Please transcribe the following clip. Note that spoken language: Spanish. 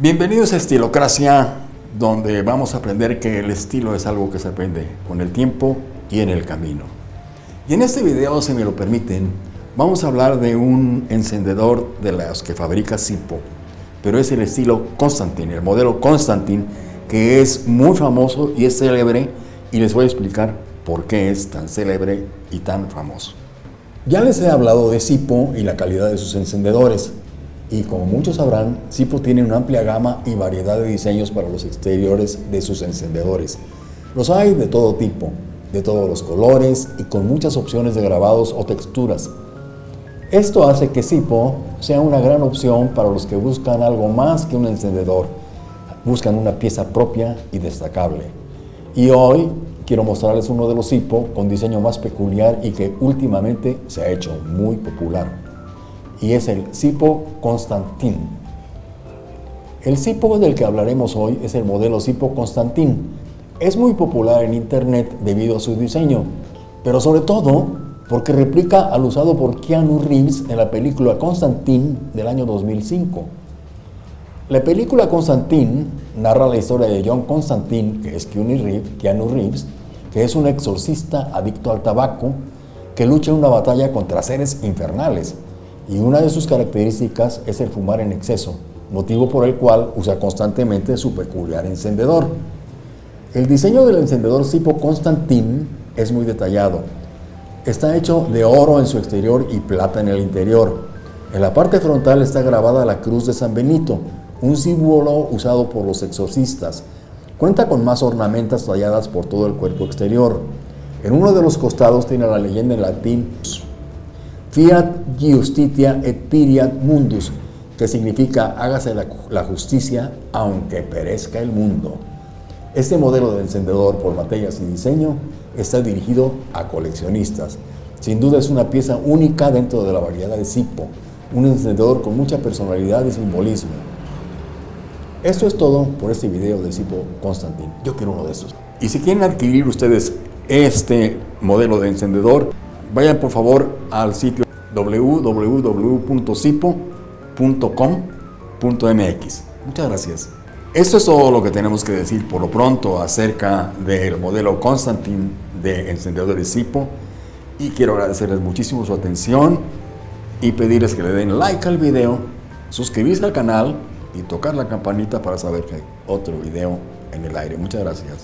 Bienvenidos a Estilocracia, donde vamos a aprender que el estilo es algo que se aprende con el tiempo y en el camino. Y en este video, si me lo permiten, vamos a hablar de un encendedor de los que fabrica Zippo, pero es el estilo Constantin, el modelo Constantin, que es muy famoso y es célebre, y les voy a explicar por qué es tan célebre y tan famoso. Ya les he hablado de Zippo y la calidad de sus encendedores, y como muchos sabrán, Zippo tiene una amplia gama y variedad de diseños para los exteriores de sus encendedores. Los hay de todo tipo, de todos los colores y con muchas opciones de grabados o texturas. Esto hace que Zippo sea una gran opción para los que buscan algo más que un encendedor. Buscan una pieza propia y destacable. Y hoy quiero mostrarles uno de los Zippo con diseño más peculiar y que últimamente se ha hecho muy popular y es el Zippo Constantin. El Zippo del que hablaremos hoy es el modelo Zippo Constantin. Es muy popular en internet debido a su diseño, pero sobre todo porque replica al usado por Keanu Reeves en la película Constantin del año 2005. La película Constantin narra la historia de John Constantine, que es Keanu Reeves, que es un exorcista adicto al tabaco que lucha en una batalla contra seres infernales y una de sus características es el fumar en exceso, motivo por el cual usa constantemente su peculiar encendedor. El diseño del encendedor Zippo Constantin es muy detallado. Está hecho de oro en su exterior y plata en el interior. En la parte frontal está grabada la cruz de San Benito, un símbolo usado por los exorcistas. Cuenta con más ornamentas talladas por todo el cuerpo exterior. En uno de los costados tiene la leyenda en latín Fiat justitia et piriat mundus, que significa hágase la, justicia aunque perezca el mundo. Este modelo de encendedor por materias y diseño está dirigido a coleccionistas. Sin duda es una pieza única dentro de la variedad de Zippo, un encendedor con mucha personalidad y simbolismo. Esto es todo por este video de Zippo Constantin. Yo quiero uno de estos. Y si quieren adquirir ustedes este modelo de encendedor, vayan por favor al sitio www.cipo.com.mx. Muchas gracias. Esto es todo lo que tenemos que decir por lo pronto acerca del modelo Constantin de encendedores Cipo y quiero agradecerles muchísimo su atención y pedirles que le den like al video, suscribirse al canal y tocar la campanita para saber que hay otro video en el aire. Muchas gracias.